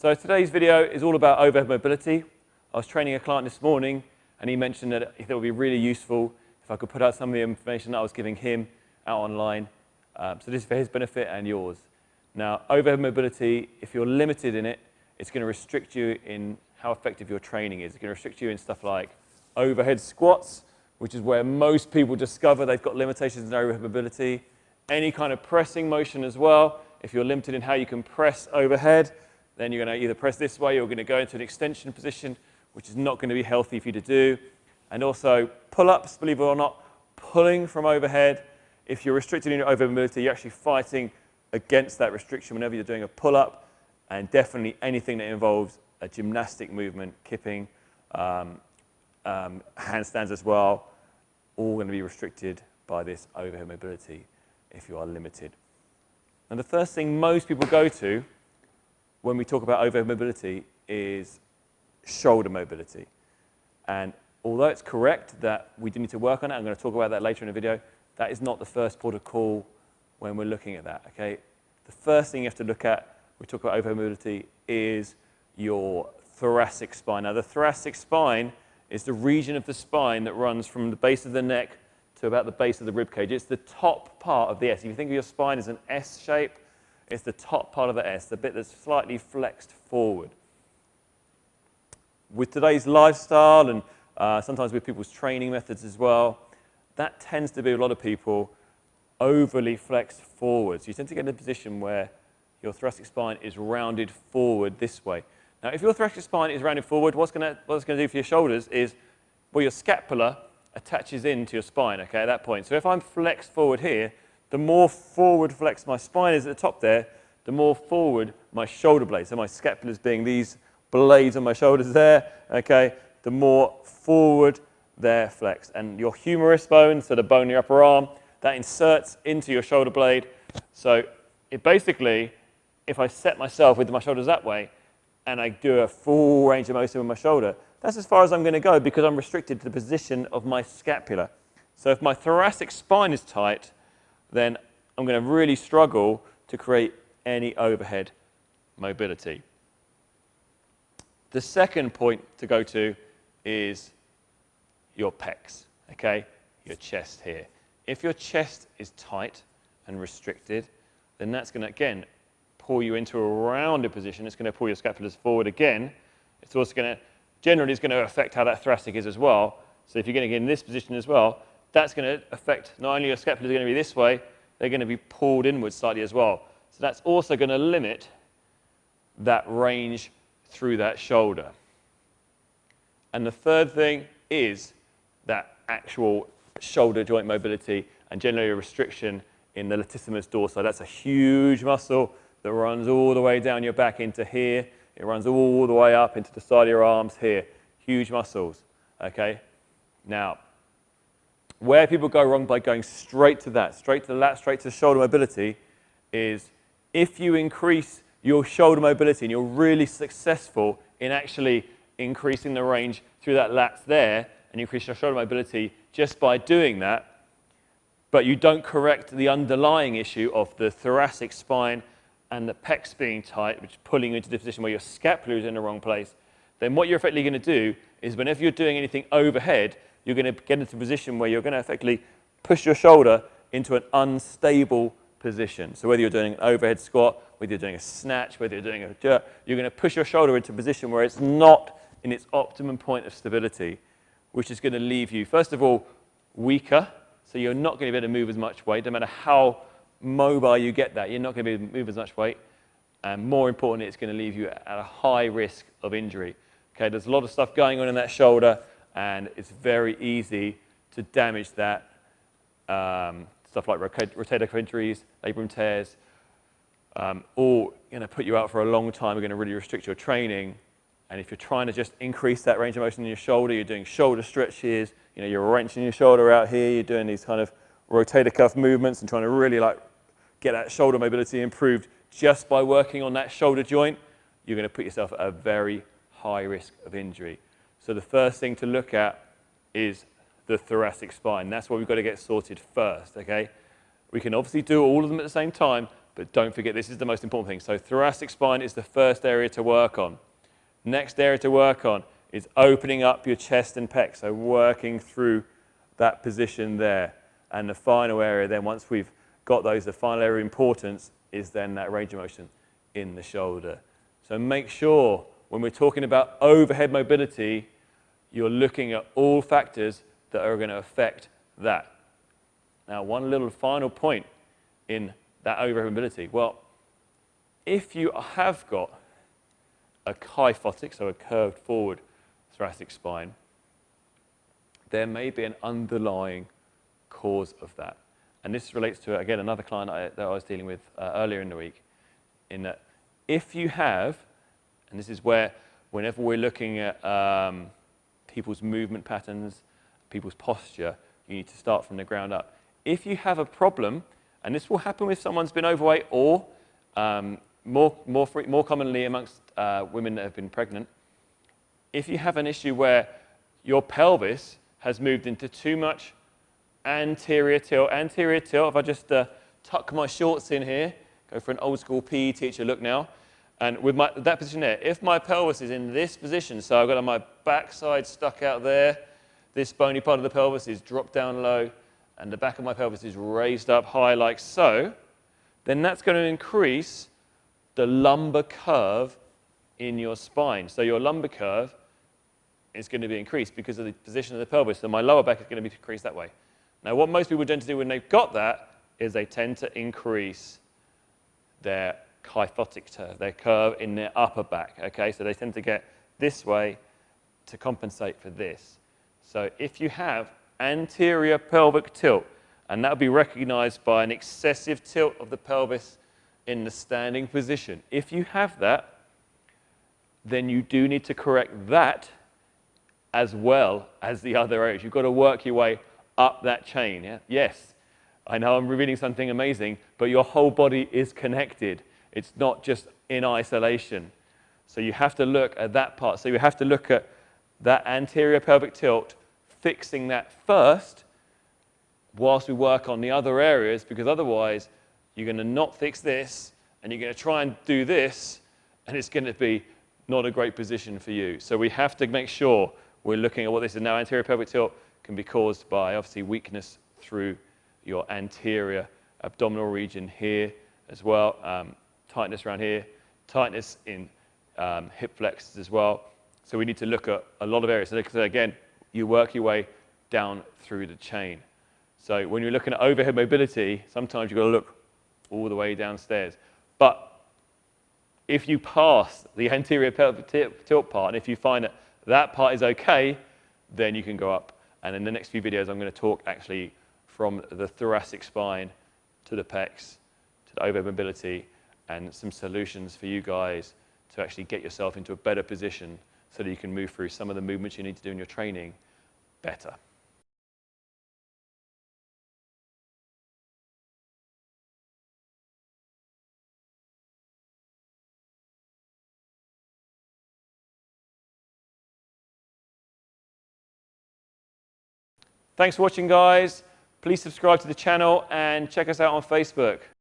So today's video is all about overhead mobility. I was training a client this morning and he mentioned that it would be really useful if I could put out some of the information that I was giving him out online. Um, so this is for his benefit and yours. Now, overhead mobility, if you're limited in it, it's going to restrict you in how effective your training is. It's going to restrict you in stuff like overhead squats, which is where most people discover they've got limitations in overhead mobility. Any kind of pressing motion as well. If you're limited in how you can press overhead, then you're going to either press this way or you're going to go into an extension position, which is not going to be healthy for you to do. And also pull-ups, believe it or not, pulling from overhead. If you're restricted in your overhead mobility, you're actually fighting against that restriction whenever you're doing a pull-up, and definitely anything that involves a gymnastic movement, kipping, um, um, handstands as well, all going to be restricted by this overhead mobility if you are limited. And the first thing most people go to when we talk about overhead mobility is shoulder mobility. And although it's correct that we do need to work on it, I'm going to talk about that later in the video, that is not the first port of call when we're looking at that, okay? The first thing you have to look at, when we talk about overhead mobility, is your thoracic spine. Now, the thoracic spine is the region of the spine that runs from the base of the neck to about the base of the rib cage. It's the top part of the S. If you think of your spine as an S shape, it's the top part of the S, the bit that's slightly flexed forward. With today's lifestyle and uh, sometimes with people's training methods as well, that tends to be a lot of people overly flexed forward. So you tend to get in a position where your thoracic spine is rounded forward this way. Now, if your thoracic spine is rounded forward, what's going to do for your shoulders is, well, your scapula attaches into your spine, okay, at that point. So if I'm flexed forward here, the more forward flexed my spine is at the top there, the more forward my shoulder blades, so my scapulas being these blades on my shoulders there, okay, the more forward they're flexed. And your humerus bone, so the bone in your upper arm, that inserts into your shoulder blade. So it basically, if I set myself with my shoulders that way, and I do a full range of motion with my shoulder, that's as far as I'm going to go because I'm restricted to the position of my scapula. So if my thoracic spine is tight, then I'm going to really struggle to create any overhead mobility. The second point to go to is your pecs, okay? Your chest here. If your chest is tight and restricted, then that's going to, again, pull you into a rounded position. It's going to pull your scapulas forward again. It's also going to, generally, it's going to affect how that thoracic is as well. So if you're going to get in this position as well, that's going to affect not only your scapulas are going to be this way, they're going to be pulled inwards slightly as well. So that's also going to limit that range through that shoulder. And the third thing is that actual shoulder joint mobility and generally a restriction in the latissimus dorsi. That's a huge muscle that runs all the way down your back into here. It runs all the way up into the side of your arms here. Huge muscles, okay? Now, where people go wrong by going straight to that, straight to the lat, straight to shoulder mobility, is if you increase your shoulder mobility and you're really successful in actually increasing the range through that lats there, and increase your shoulder mobility just by doing that, but you don't correct the underlying issue of the thoracic spine and the pecs being tight, which is pulling you into the position where your scapula is in the wrong place, then what you're effectively going to do is whenever you're doing anything overhead, you're going to get into a position where you're going to effectively push your shoulder into an unstable position. So whether you're doing an overhead squat, whether you're doing a snatch, whether you're doing a jerk, you're going to push your shoulder into a position where it's not in its optimum point of stability, which is going to leave you, first of all, weaker. So you're not going to be able to move as much weight. No matter how mobile you get that, you're not going to be able to move as much weight. And more importantly, it's going to leave you at a high risk of injury. Okay, there's a lot of stuff going on in that shoulder and it's very easy to damage that. Um, stuff like rotator cuff injuries, labrum tears, um, all going to put you out for a long time, are going to really restrict your training. And if you're trying to just increase that range of motion in your shoulder, you're doing shoulder stretches, you know, you're wrenching your shoulder out here, you're doing these kind of rotator cuff movements and trying to really like get that shoulder mobility improved just by working on that shoulder joint, you're going to put yourself at a very high risk of injury. So the first thing to look at is the thoracic spine. That's what we've got to get sorted first, okay? We can obviously do all of them at the same time, But don't forget, this is the most important thing. So thoracic spine is the first area to work on. Next area to work on is opening up your chest and pec, so working through that position there. And the final area then, once we've got those, the final area of importance is then that range of motion in the shoulder. So make sure when we're talking about overhead mobility, you're looking at all factors that are going to affect that. Now, one little final point in that overhead mobility. Well, if you have got a kyphotic, so a curved forward thoracic spine, there may be an underlying cause of that. And this relates to, again, another client I, that I was dealing with uh, earlier in the week, in that if you have, and this is where whenever we're looking at um, people's movement patterns, people's posture, you need to start from the ground up. If you have a problem, and this will happen if someone's been overweight or um, more, more, free, more commonly amongst uh, women that have been pregnant, if you have an issue where your pelvis has moved into too much anterior tilt, anterior tilt, if I just uh, tuck my shorts in here, go for an old school PE teacher look now, and with my, that position there, if my pelvis is in this position, so I've got my backside stuck out there, this bony part of the pelvis is dropped down low, and the back of my pelvis is raised up high like so, then that's going to increase the lumbar curve in your spine. So your lumbar curve is going to be increased because of the position of the pelvis. So my lower back is going to be increased that way. Now, what most people tend to do when they've got that is they tend to increase their kyphotic curve, their curve in their upper back. Okay, so they tend to get this way to compensate for this. So if you have anterior pelvic tilt, and that will be recognized by an excessive tilt of the pelvis in the standing position. If you have that, then you do need to correct that as well as the other areas. You've got to work your way up that chain. Yeah? Yes, I know I'm revealing something amazing, but your whole body is connected. It's not just in isolation. So you have to look at that part. So you have to look at that anterior pelvic tilt, fixing that first whilst we work on the other areas, because otherwise you're going to not fix this, and you're going to try and do this, and it's going to be not a great position for you. So we have to make sure we're looking at what this is now. Anterior pelvic tilt can be caused by, obviously, weakness through your anterior abdominal region here as well, um, tightness around here, tightness in um, hip flexors as well. So we need to look at a lot of areas. So again, you work your way down through the chain. So when you're looking at overhead mobility, sometimes you've got to look all the way downstairs. But if you pass the anterior pelvic tilt part, and if you find that that part is okay, then you can go up. And in the next few videos, I'm going to talk actually from the thoracic spine to the pecs, to the overhead mobility, and some solutions for you guys to actually get yourself into a better position so that you can move through some of the movements you need to do in your training better. Thanks for watching, guys. Please subscribe to the channel and check us out on Facebook.